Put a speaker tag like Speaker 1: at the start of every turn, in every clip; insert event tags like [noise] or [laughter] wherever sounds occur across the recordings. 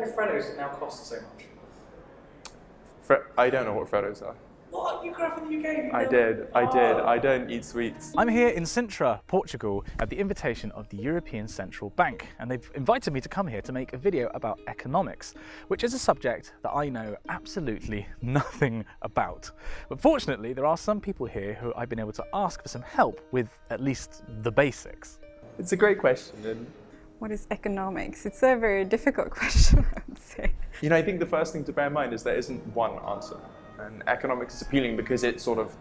Speaker 1: Why do Freddos now cost so much?
Speaker 2: Fre- I don't know what Freddos are.
Speaker 1: What? You grew up in the UK? You
Speaker 2: I did, I oh. did.
Speaker 1: Oh.
Speaker 2: I don't eat sweets.
Speaker 3: I'm here in Sintra, Portugal, at the invitation of the European Central Bank, and they've invited me to come here to make a video about economics, which is a subject that I know absolutely [laughs] nothing about. But fortunately, there are some people here who I've been able to ask for some help with at least the basics.
Speaker 2: It's a great question, and
Speaker 4: What is economics? It's a very difficult [laughs] question, I would say.
Speaker 2: you know, I think the first thing to bear in mind is there isn't one answer. And economics is appealing because it sort of,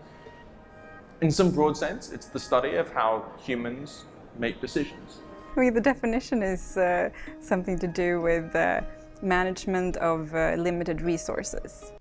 Speaker 2: in some broad sense, it's the study of how humans make decisions.
Speaker 4: I mean, the definition is uh, something to do with uh, management of uh, limited resources.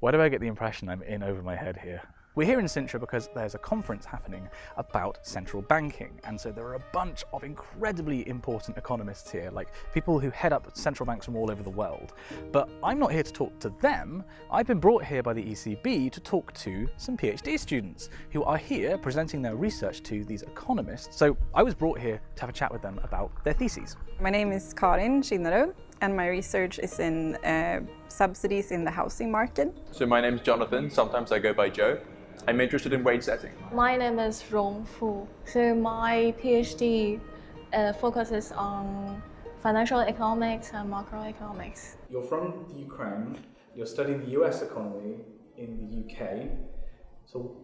Speaker 3: Why do I get the impression I'm in over my head here? We're here in Sintra because there's a conference happening about central banking, and so there are a bunch of incredibly important economists here, like people who head up central banks from all over the world. But I'm not here to talk to them. I've been brought here by the ECB to talk to some PhD students who are here presenting their research to these economists. So I was brought here to have a chat with them about their theses.
Speaker 4: My name is Karin Kinnerud, and my research is in uh, subsidies in the housing market.
Speaker 2: So my name is Jonathan, sometimes I go by Joe. I'm interested in wage setting.
Speaker 5: My name is Rong Fu. So my PhD uh, focuses on financial economics and macroeconomics.
Speaker 1: You're from the Ukraine. You're studying the US economy in the UK. So,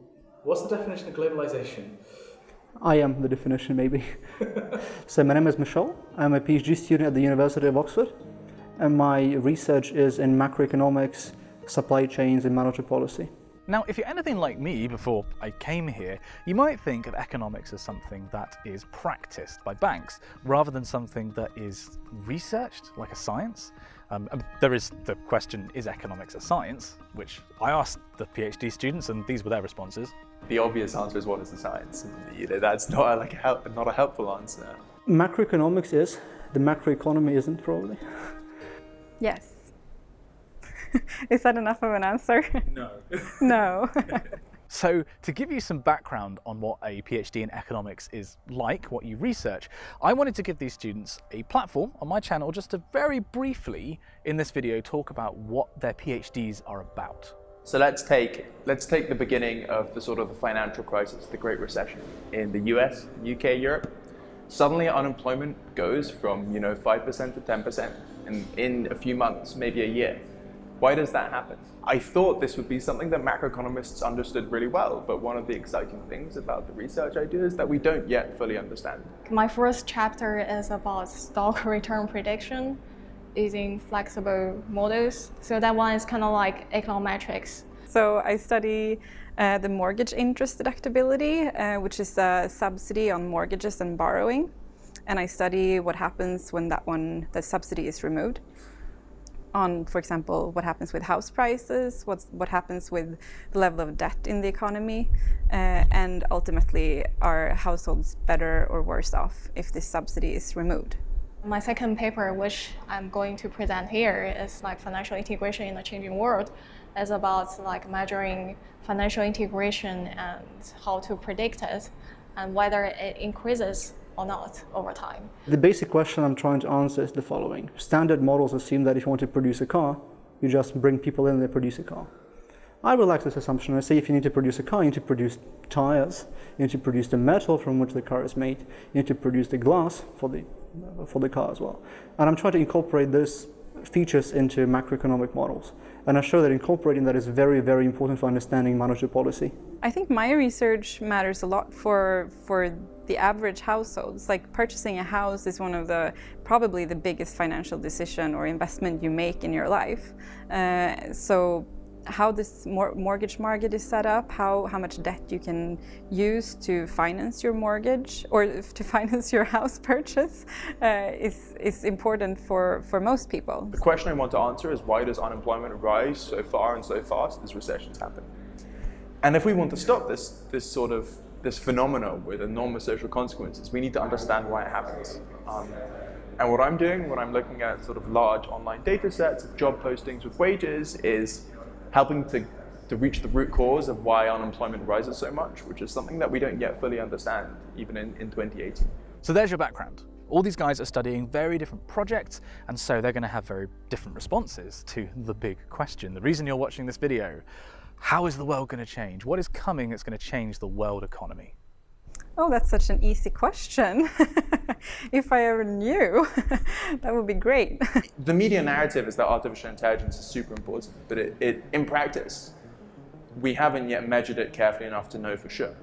Speaker 1: what's the definition of globalization?
Speaker 6: I am the definition, maybe. [laughs] so my name is Michel. I'm a PhD student at the University of Oxford, and my research is in macroeconomics, supply chains, and monetary policy.
Speaker 3: Now, if you're anything like me before I came here, you might think of economics as something that is practiced by banks rather than something that is researched, like a science. Um, there is the question, is economics a science? Which I asked the PhD students and these were their responses.
Speaker 2: The obvious answer is what is the science? And, you know, that's not a, like a help, not a helpful answer.
Speaker 6: Macroeconomics is, the macroeconomy isn't probably.
Speaker 4: Yes. [laughs] is that enough of an answer?
Speaker 1: No. [laughs]
Speaker 4: no. [laughs]
Speaker 3: So, to give you some background on what a PhD in economics is like, what you research, I wanted to give these students a platform on my channel just to very briefly in this video talk about what their PhDs are about.
Speaker 2: So let's take let's take the beginning of the sort of the financial crisis, the Great Recession in the US, UK, Europe. Suddenly unemployment goes from you know five percent to ten percent in, in a few months, maybe a year. Why does that happen? I thought this would be something that macroeconomists understood really well, but one of the exciting things about the research I do is that we don't yet fully understand.
Speaker 5: My first chapter is about stock [laughs] return prediction using flexible models. So that one is kind of like econometrics.
Speaker 4: So I study uh, the mortgage interest deductibility, uh, which is a subsidy on mortgages and borrowing. And I study what happens when that one, the subsidy is removed. On, for example, what happens with house prices, what's, what happens with the level of debt in the economy, uh, and ultimately, are households better or worse off if this subsidy is removed?
Speaker 5: My second paper, which I'm going to present here, is like financial integration in a changing world. It's about like measuring financial integration and how to predict it and whether it increases or not over time.
Speaker 6: The basic question I'm trying to answer is the following. Standard models assume that if you want to produce a car, you just bring people in and they produce a car. I relax this assumption. I say if you need to produce a car, you need to produce tires, you need to produce the metal from which the car is made, you need to produce the glass for the, for the car as well. And I'm trying to incorporate those features into macroeconomic models. And I show that incorporating that is very, very important for understanding monetary policy.
Speaker 4: I think my research matters a lot for for the average households. Like purchasing a house is one of the probably the biggest financial decision or investment you make in your life. Uh, so how this mor mortgage market is set up, how, how much debt you can use to finance your mortgage or [laughs] to finance your house purchase uh, is, is important for, for most people.
Speaker 2: The question I want to answer is why does unemployment rise so far and so fast as recessions happen? And if we want to stop this, this sort of this phenomena with enormous social consequences, we need to understand why it happens. Um, and what I'm doing when I'm looking at sort of large online data sets of job postings with wages is helping to, to reach the root cause of why unemployment rises so much, which is something that we don't yet fully understand, even in, in 2018.
Speaker 3: So there's your background. All these guys are studying very different projects, and so they're going to have very different responses to the big question. The reason you're watching this video, how is the world going to change? What is coming that's going to change the world economy?
Speaker 4: Oh, that's such an easy question. [laughs] if I ever knew, [laughs] that would be great. [laughs]
Speaker 2: the media narrative is that artificial intelligence is super important, but it, it, in practice, we haven't yet measured it carefully enough to know for sure.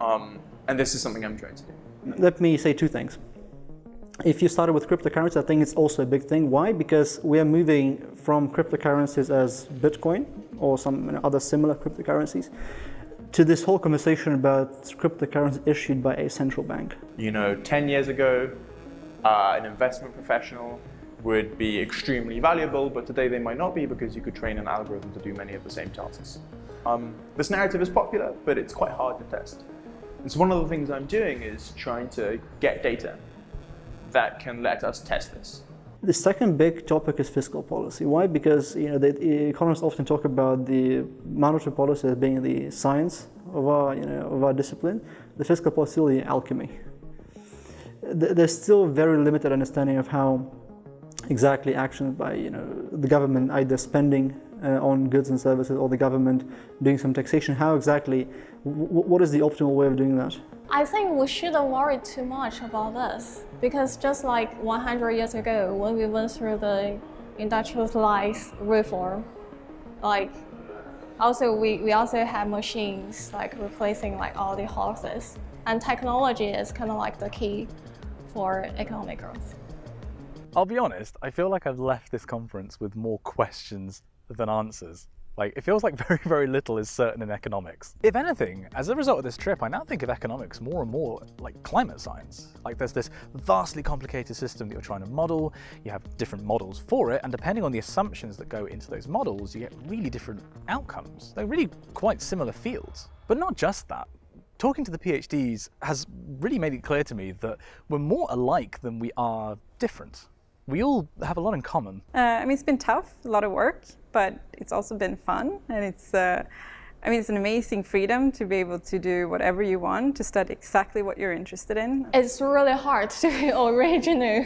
Speaker 2: Um, and this is something I'm trying to do.
Speaker 6: Let me say two things. If you started with cryptocurrency, I think it's also a big thing. Why? Because we are moving from cryptocurrencies as Bitcoin or some other similar cryptocurrencies to this whole conversation about cryptocurrency issued by a central bank.
Speaker 2: You know, 10 years ago, uh, an investment professional would be extremely valuable, but today they might not be because you could train an algorithm to do many of the same tasks. Um, this narrative is popular, but it's quite hard to test. And so one of the things I'm doing is trying to get data that can let us test this.
Speaker 6: The second big topic is fiscal policy. Why? Because you know, the economists often talk about the monetary policy as being the science of our, you know, of our discipline. The fiscal policy is alchemy. There's still very limited understanding of how exactly actions by you know, the government either spending uh, on goods and services or the government doing some taxation, how exactly, what is the optimal way of doing that?
Speaker 5: I think we shouldn't worry too much about this because just like 100 years ago when we went through the industrialized reform, like also we, we also had machines like replacing like all the horses and technology is kind of like the key for economic growth.
Speaker 3: I'll be honest, I feel like I've left this conference with more questions than answers. Like, it feels like [laughs] very, very little is certain in economics. If anything, as a result of this trip, I now think of economics more and more like climate science. Like, there's this vastly complicated system that you're trying to model, you have different models for it, and depending on the assumptions that go into those models, you get really different outcomes. They're really quite similar fields. But not just that talking to the PhDs has really made it clear to me that we're more alike than we are different. We all have a lot in common.
Speaker 4: Uh, I mean, it's been tough, a lot of work, but it's also been fun and it's uh, I mean, it's an amazing freedom to be able to do whatever you want, to study exactly what you're interested in.
Speaker 5: It's really hard to be [laughs] original,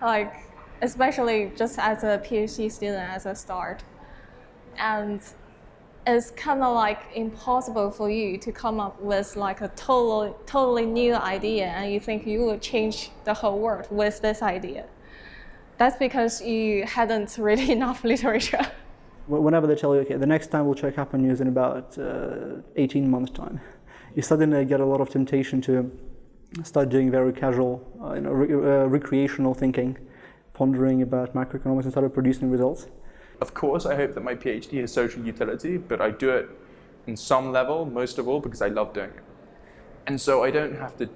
Speaker 5: like, especially just as a PhD student as a start. And it's kind of like impossible for you to come up with like a total, totally new idea and you think you will change the whole world with this idea. That's because you hadn't read [laughs] enough literature.
Speaker 6: Whenever they tell you, okay, the next time we'll check up on you News in about uh, 18 months' time, [laughs] you suddenly get a lot of temptation to start doing very casual, uh, you know, re uh, recreational thinking, pondering about macroeconomics and start producing results.
Speaker 2: Of course, I hope that my PhD has social utility, but I do it in some level, most of all, because I love doing it. And so I don't have to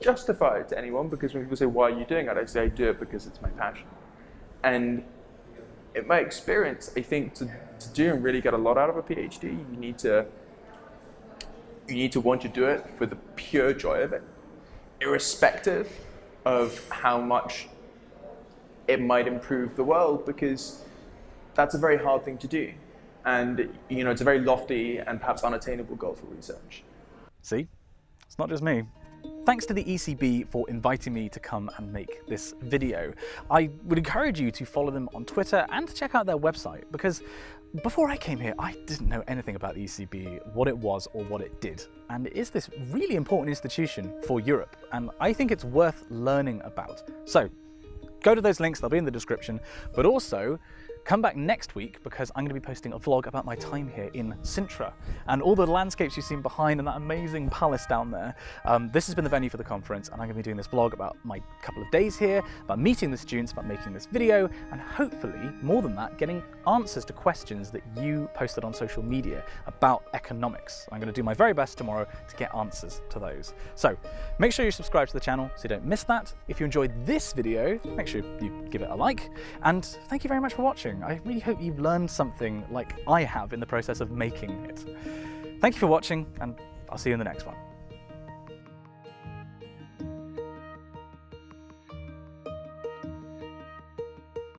Speaker 2: justify it to anyone because when people say, why are you doing it? I say, I do it because it's my passion. And in my experience, I think to, to do and really get a lot out of a PhD, you need to you need to want to do it for the pure joy of it, irrespective of how much it might improve the world, because that's a very hard thing to do. And you know, it's a very lofty and perhaps unattainable goal for research.
Speaker 3: See, it's not just me. Thanks to the ECB for inviting me to come and make this video. I would encourage you to follow them on Twitter and to check out their website because before I came here, I didn't know anything about the ECB, what it was or what it did. And it is this really important institution for Europe, and I think it's worth learning about. So go to those links, they'll be in the description, but also Come back next week because I'm going to be posting a vlog about my time here in Sintra and all the landscapes you've seen behind and that amazing palace down there. Um, this has been the venue for the conference and I'm going to be doing this vlog about my couple of days here, about meeting the students, about making this video and hopefully, more than that, getting answers to questions that you posted on social media about economics. I'm going to do my very best tomorrow to get answers to those. So make sure you subscribe to the channel so you don't miss that. If you enjoyed this video, make sure you give it a like and thank you very much for watching watching. I really hope you've learned something like I have in the process of making it. Thank you for watching, and I'll see you in the next one.